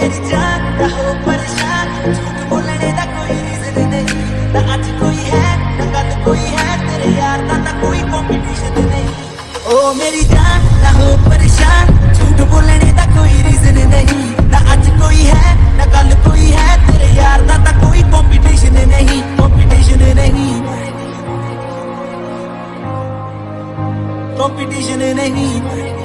मेरी जान ना हो परेशान झूठ बोलने का कोई रीजन नहीं ना अज कोई है ना कल कोई है तेरे यार का ना कोई कंपटीशन नहीं ओ मेरी जान, ना हो परेशान। झूठ बोलने का कोई रीजन नहीं। ना अज कोई है, ना कल कोई है। तेरे यार का ना कोई कंपटीशन नहीं। कंपटीशन नहीं। कंपटीशन नहीं।